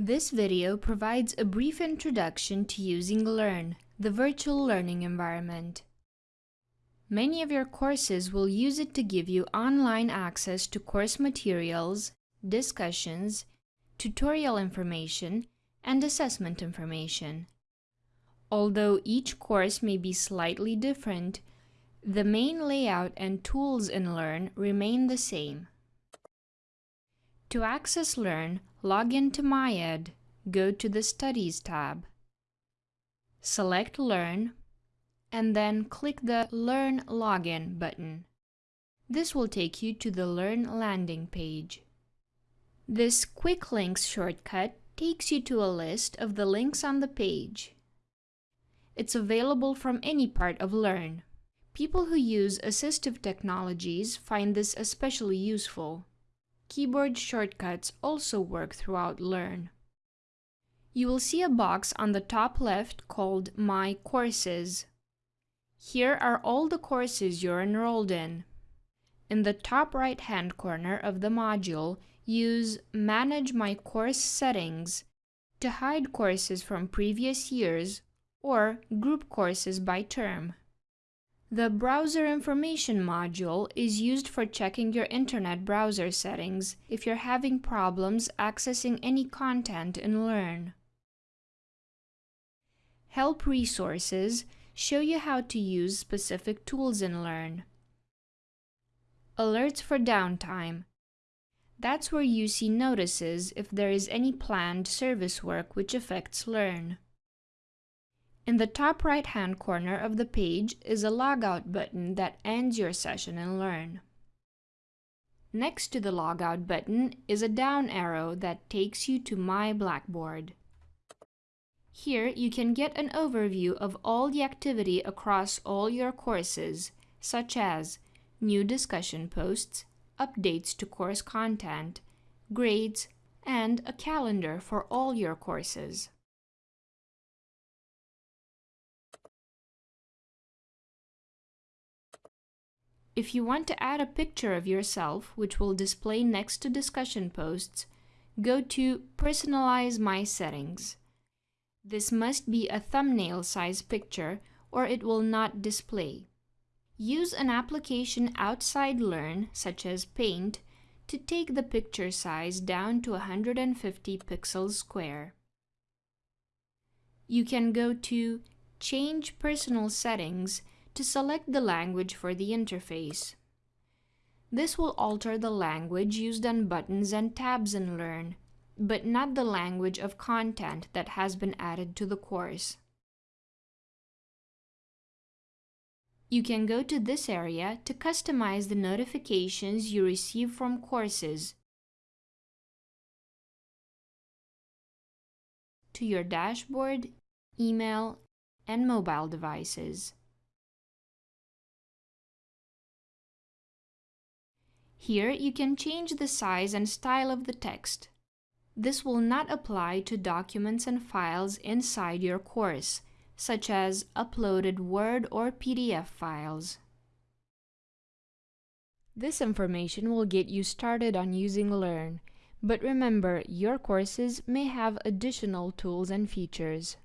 This video provides a brief introduction to using Learn, the virtual learning environment. Many of your courses will use it to give you online access to course materials, discussions, tutorial information, and assessment information. Although each course may be slightly different, the main layout and tools in Learn remain the same. To access Learn, log in to MyEd, go to the Studies tab. Select Learn, and then click the Learn Login button. This will take you to the Learn landing page. This Quick Links shortcut takes you to a list of the links on the page. It's available from any part of Learn. People who use assistive technologies find this especially useful. Keyboard shortcuts also work throughout Learn. You will see a box on the top left called My Courses. Here are all the courses you're enrolled in. In the top right-hand corner of the module, use Manage My Course Settings to hide courses from previous years or group courses by term. The Browser Information module is used for checking your internet browser settings if you're having problems accessing any content in Learn. Help resources show you how to use specific tools in Learn. Alerts for downtime. That's where you see notices if there is any planned service work which affects Learn. In the top right-hand corner of the page is a logout button that ends your session in Learn. Next to the logout button is a down arrow that takes you to My Blackboard. Here you can get an overview of all the activity across all your courses, such as new discussion posts, updates to course content, grades, and a calendar for all your courses. If you want to add a picture of yourself, which will display next to discussion posts, go to Personalize My Settings. This must be a thumbnail size picture or it will not display. Use an application outside Learn, such as Paint, to take the picture size down to 150 pixels square. You can go to Change Personal Settings to select the language for the interface. This will alter the language used on buttons and tabs in Learn, but not the language of content that has been added to the course. You can go to this area to customize the notifications you receive from courses to your dashboard, email, and mobile devices. Here you can change the size and style of the text. This will not apply to documents and files inside your course, such as uploaded Word or PDF files. This information will get you started on using Learn, but remember your courses may have additional tools and features.